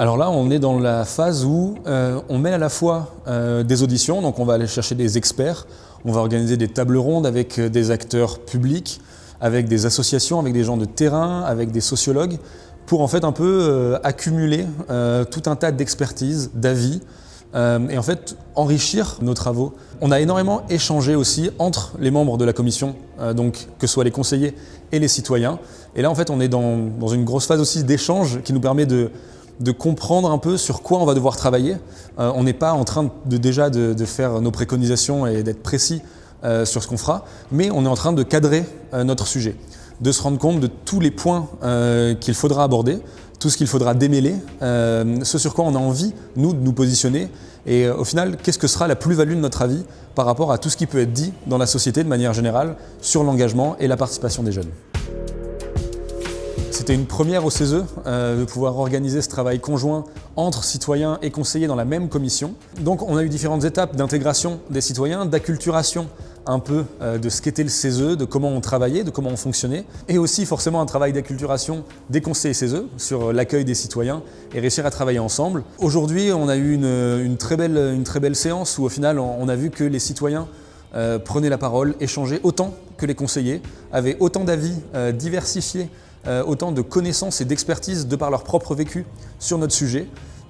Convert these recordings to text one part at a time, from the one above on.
Alors là, on est dans la phase où euh, on met à la fois euh, des auditions, donc on va aller chercher des experts, on va organiser des tables rondes avec euh, des acteurs publics, avec des associations, avec des gens de terrain, avec des sociologues, pour en fait un peu accumuler tout un tas d'expertises, d'avis, et en fait enrichir nos travaux. On a énormément échangé aussi entre les membres de la commission, donc que ce soit les conseillers et les citoyens. Et là en fait on est dans, dans une grosse phase aussi d'échange qui nous permet de, de comprendre un peu sur quoi on va devoir travailler. Euh, on n'est pas en train de, déjà de, faire nos préconisations et d'être précis euh, sur ce qu'on fera, mais on est en train de cadrer euh, notre sujet, de se rendre compte de tous les points qu'il faudra aborder, tout ce qu'il faudra démêler, ce sur quoi on a envie, nous, de nous positionner, et au final, qu'est-ce que sera la plus-value de notre avis par rapport à tout ce qui peut être dit dans la société de manière générale sur l'engagement et la participation des jeunes? C'était une première au CESE euh, de pouvoir organiser ce travail conjoint entre citoyens et conseillers dans la même commission. Donc on a eu différentes étapes d'intégration des citoyens, d'acculturation un peu euh, de ce qu'était le CESE, de comment on travaillait, de comment on fonctionnait, et aussi forcément un travail d'acculturation des conseillers CESE sur l'accueil des citoyens et réussir à travailler ensemble. Aujourd'hui, on a eu une, très belle, séance où au final, on a vu que les citoyens euh, prenaient la parole, échangeaient autant que les conseillers, avaient autant d'avis diversifiés autant de connaissances et d'expertise de par leur propre vécu sur notre sujet.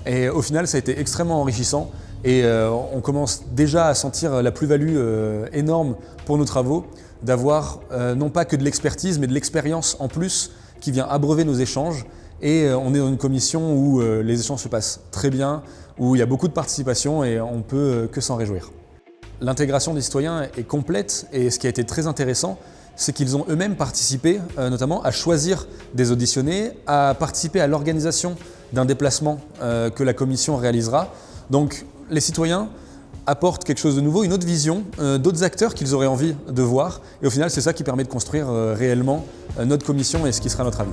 Et au final, ça a été extrêmement enrichissant et euh, on commence déjà à sentir la plus-value euh, énorme pour nos travaux d'avoir non pas que de l'expertise, mais de l'expérience en plus qui vient abreuver nos échanges. Et on est dans une commission où les échanges se passent très bien, où il y a beaucoup de participation et on peut que s'en réjouir. L'intégration des citoyens est complète et ce qui a été très intéressant, c'est qu'ils ont eux-mêmes participé euh, notamment à choisir des auditionnés, à participer à l'organisation d'un déplacement euh, que la commission réalisera. Donc les citoyens apportent quelque chose de nouveau, une autre vision, euh, d'autres acteurs qu'ils auraient envie de voir. Et au final, c'est ça qui permet de construire réellement notre commission et ce qui sera notre avis.